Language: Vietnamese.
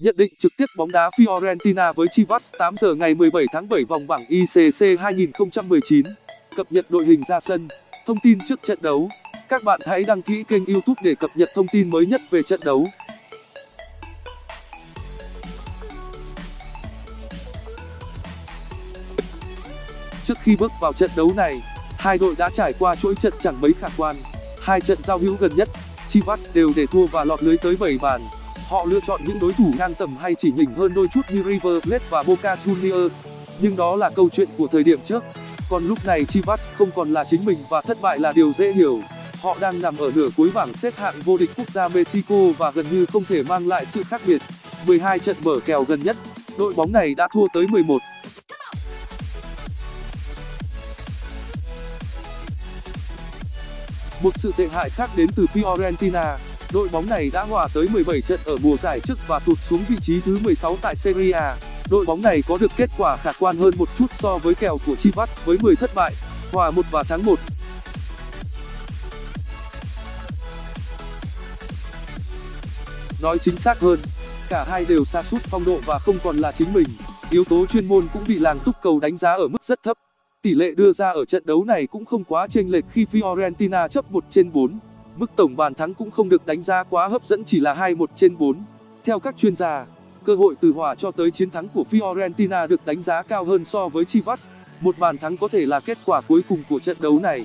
Nhận định trực tiếp bóng đá Fiorentina với Chivas 8 giờ ngày 17 tháng 7 vòng bảng ICC 2019. Cập nhật đội hình ra sân, thông tin trước trận đấu. Các bạn hãy đăng ký kênh YouTube để cập nhật thông tin mới nhất về trận đấu. Trước khi bước vào trận đấu này, hai đội đã trải qua chuỗi trận chẳng mấy khả quan. Hai trận giao hữu gần nhất, Chivas đều để thua và lọt lưới tới 7 bàn. Họ lựa chọn những đối thủ ngang tầm hay chỉ nhỉnh hơn đôi chút như River Plate và Boca Juniors, nhưng đó là câu chuyện của thời điểm trước. Còn lúc này Chivas không còn là chính mình và thất bại là điều dễ hiểu. Họ đang nằm ở nửa cuối bảng xếp hạng vô địch quốc gia Mexico và gần như không thể mang lại sự khác biệt. 12 trận mở kèo gần nhất, đội bóng này đã thua tới 11. Một sự tệ hại khác đến từ Fiorentina, đội bóng này đã hòa tới 17 trận ở mùa giải trước và tụt xuống vị trí thứ 16 tại Serie A. Đội bóng này có được kết quả khả quan hơn một chút so với kèo của Chivas với 10 thất bại, hòa 1 và thắng 1. Nói chính xác hơn, cả hai đều sa sút phong độ và không còn là chính mình. Yếu tố chuyên môn cũng bị làng túc cầu đánh giá ở mức rất thấp. Tỷ lệ đưa ra ở trận đấu này cũng không quá chênh lệch khi Fiorentina chấp 1 trên 4. Mức tổng bàn thắng cũng không được đánh giá quá hấp dẫn chỉ là 2-1 trên 4. Theo các chuyên gia, cơ hội từ hòa cho tới chiến thắng của Fiorentina được đánh giá cao hơn so với Chivas. Một bàn thắng có thể là kết quả cuối cùng của trận đấu này.